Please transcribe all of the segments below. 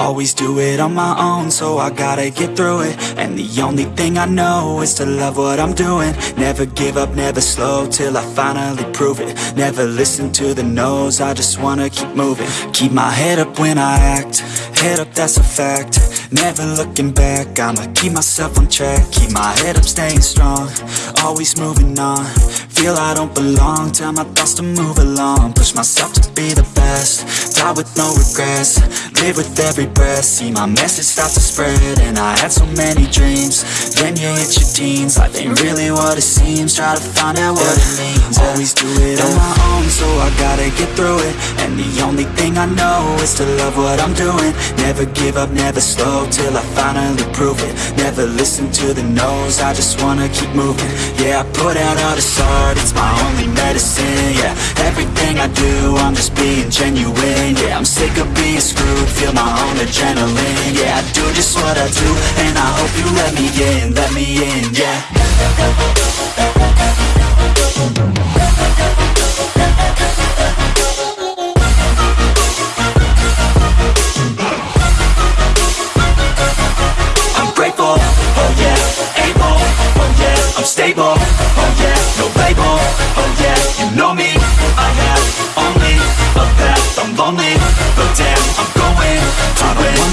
Always do it on my own, so I gotta get through it. And the only thing I know is to love what I'm doing. Never give up, never slow, till I finally prove it. Never listen to the no's, I just wanna keep moving. Keep my head up when I act, head up that's a fact. Never looking back, I'ma keep myself on track. Keep my head up, staying strong, always moving on. Feel I don't belong, tell my thoughts to move along. Push myself to be the best, die with no regrets Live with every breath, see my message start to spread And I had so many dreams, then you hit your teens. Life ain't really what it seems, try to find out what it means. Always do it on my own, so I gotta get through it. And the only thing I know is to love what I'm doing. Never give up, never slow, till I finally prove it. Never listen to the no's, I just wanna keep moving. Yeah, I put out all this art, it's my only medicine Yeah, everything I do, I'm just being genuine Yeah, I'm sick of being screwed, feel my own adrenaline Yeah, I do just what I do, and I hope you let me in, let me in, yeah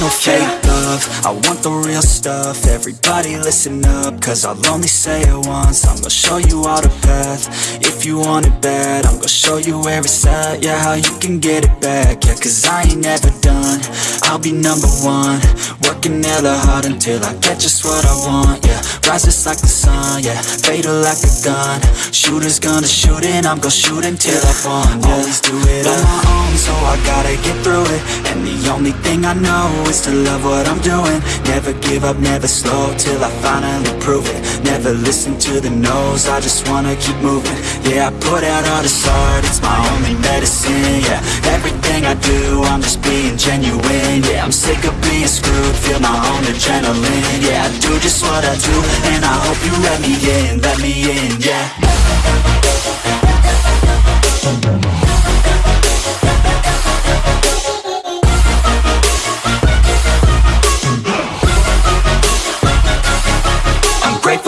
no fake love, I want the real stuff, everybody listen up, cause I'll only say it once, I'm gonna show you all the path, if you want it bad, I'm gonna show you where it's at, yeah, how you can get it back, yeah, cause I ain't never done, I'll be number one, working hella hard until I get just what I want, yeah, rises like the sun, yeah, fatal like a gun, shooters gonna shoot and I'm gonna shoot until I won, yeah, always do it on my own, so I gotta get through it, and the only thing I know is to love what I'm doing, never give up, never slow, till I finally prove it, never listen to the no's, I just wanna keep moving, yeah, I put out all this art, it's my only medicine, yeah, everything I do, I'm just being genuine, yeah, I'm sick of being screwed, feel my own adrenaline, yeah, I do just what I do, and I hope you let me in, let me in, yeah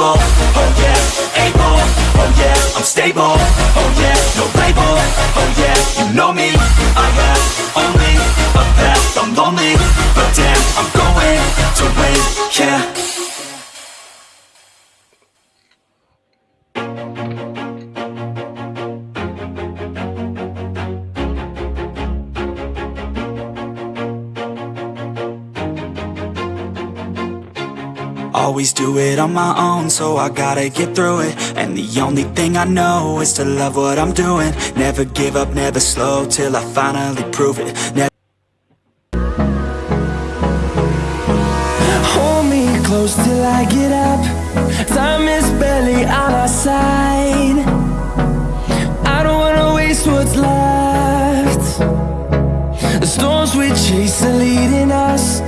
I'm oh yeah, able, oh yeah, I'm stable, oh yeah, no label, oh yeah, you know me, I have only Always do it on my own, so I gotta get through it. And the only thing I know is to love what I'm doing. Never give up, never slow, till I finally prove it. Never Hold me close till I get up. Time is barely on our side. I don't wanna waste what's left. The storms we chase are leading us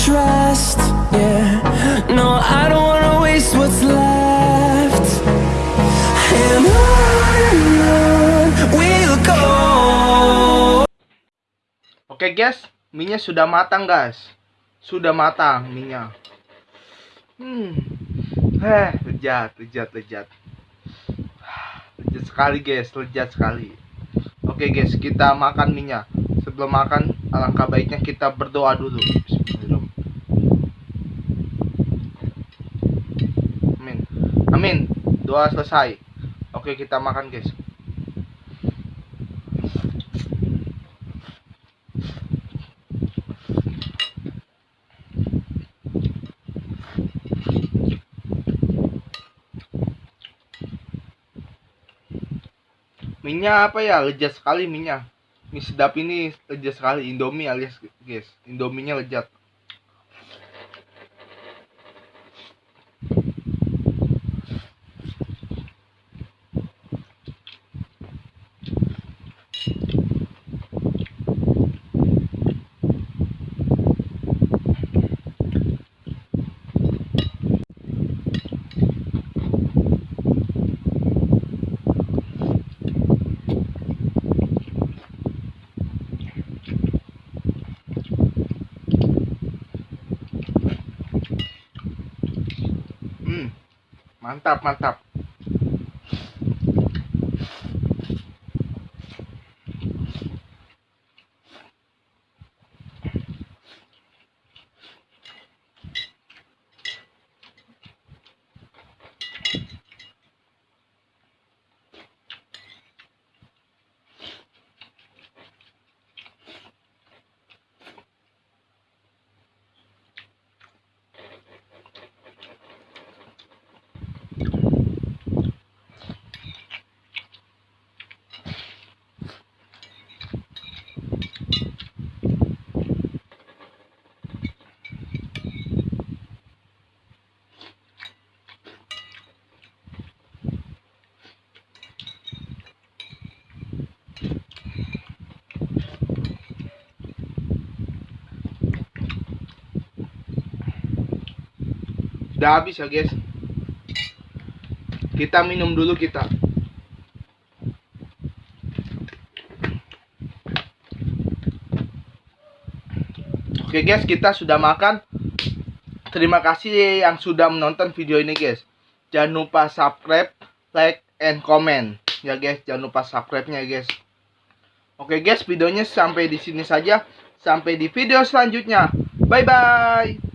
trust Yeah, no, I don't wanna waste what's left And on we'll go Oke guys, minyak sudah matang guys. Sudah matang minyak. Hmm. Heh, lezat, lezat, lezat. Lezat sekali guys, lezat sekali. Oke guys, kita makan minyak. Sebelum makan, alangkah baiknya kita berdoa dulu. Bismillahirrahmanirrahim. Doa selesai. Oke, kita makan guys. Minyak apa ya? Lezat sekali minyak. Mie sedap ini lezat sekali. Indomie alias guys. Indominya lezat. Mantap, mantap. Udah habis ya, guys. Kita minum dulu kita. Oke guys, kita sudah makan. Terima kasih yang sudah menonton video ini guys. Jangan lupa subscribe, like, and comment. Ya guys, jangan lupa subscribe-nya guys. Oke guys, videonya sampai di sini saja. Sampai di video selanjutnya. Bye bye.